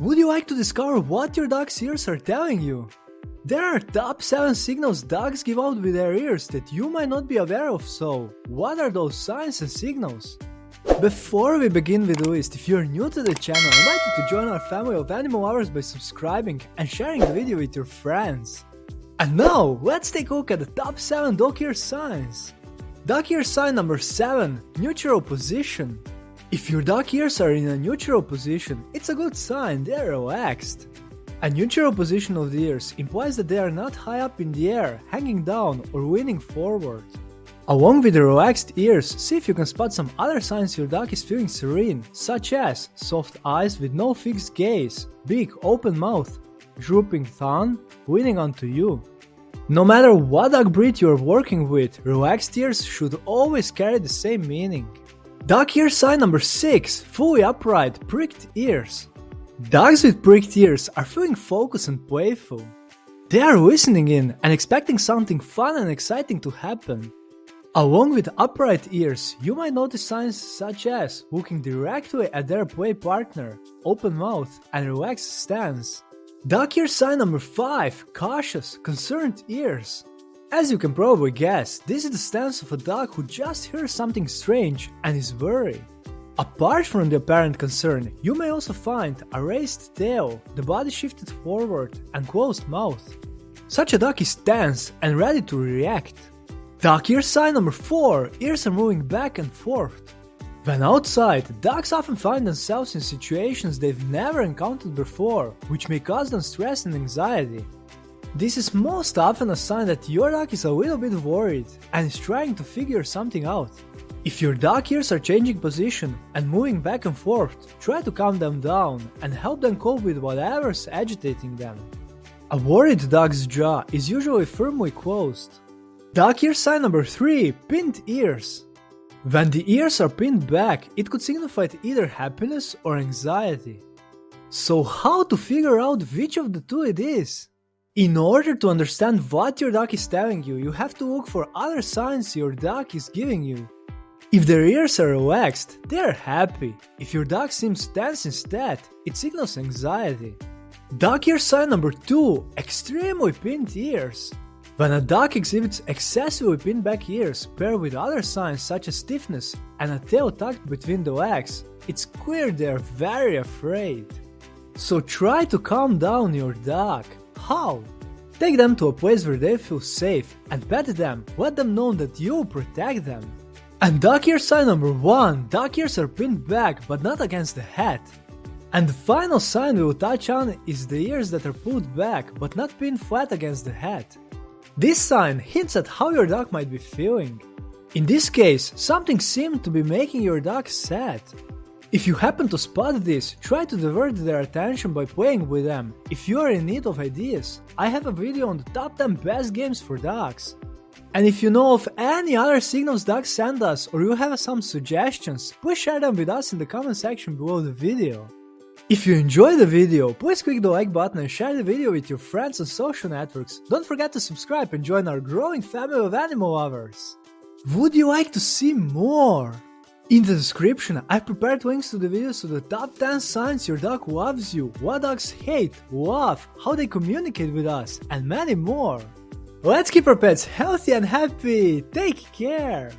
Would you like to discover what your dog's ears are telling you? There are top 7 signals dogs give out with their ears that you might not be aware of, so what are those signs and signals? Before we begin with the list, if you're new to the channel, I invite you to join our family of animal lovers by subscribing and sharing the video with your friends. And now, let's take a look at the top 7 dog ear signs. Dog ear sign number 7, neutral position. If your dog ears are in a neutral position, it's a good sign they're relaxed. A neutral position of the ears implies that they are not high up in the air, hanging down or leaning forward. Along with the relaxed ears, see if you can spot some other signs your dog is feeling serene, such as soft eyes with no fixed gaze, big open mouth, drooping tongue, leaning onto you. No matter what dog breed you're working with, relaxed ears should always carry the same meaning. Dog ear sign number 6 Fully upright, pricked ears. Dogs with pricked ears are feeling focused and playful. They are listening in and expecting something fun and exciting to happen. Along with upright ears, you might notice signs such as looking directly at their play partner, open mouth, and relaxed stance. Dog ear sign number 5 Cautious, concerned ears. As you can probably guess, this is the stance of a dog who just hears something strange and is worried. Apart from the apparent concern, you may also find a raised tail, the body shifted forward, and closed mouth. Such a dog is tense and ready to react. Dog ear sign number 4 Ears are moving back and forth. When outside, dogs often find themselves in situations they've never encountered before, which may cause them stress and anxiety. This is most often a sign that your dog is a little bit worried and is trying to figure something out. If your dog ears are changing position and moving back and forth, try to calm them down and help them cope with whatever's agitating them. A worried dog's jaw is usually firmly closed. Dog ear sign number 3 Pinned ears. When the ears are pinned back, it could signify either happiness or anxiety. So, how to figure out which of the two it is? In order to understand what your dog is telling you, you have to look for other signs your dog is giving you. If their ears are relaxed, they are happy. If your dog seems tense instead, it signals anxiety. Dog ear sign number 2 Extremely pinned ears. When a dog exhibits excessively pinned back ears paired with other signs such as stiffness and a tail tucked between the legs, it's clear they are very afraid. So try to calm down your dog. How? Take them to a place where they feel safe and pet them, let them know that you protect them. And dog ear sign number 1 Dog ears are pinned back but not against the head. And the final sign we will touch on is the ears that are pulled back but not pinned flat against the head. This sign hints at how your dog might be feeling. In this case, something seemed to be making your dog sad. If you happen to spot this, try to divert their attention by playing with them. If you are in need of ideas, I have a video on the top 10 best games for dogs. And if you know of any other signals dogs send us or you have some suggestions, please share them with us in the comment section below the video. If you enjoyed the video, please click the like button and share the video with your friends on social networks. Don't forget to subscribe and join our growing family of animal lovers. Would you like to see more? In the description, I've prepared links to the videos of the top 10 signs your dog loves you, what dogs hate, love, how they communicate with us, and many more. Let's keep our pets healthy and happy. Take care.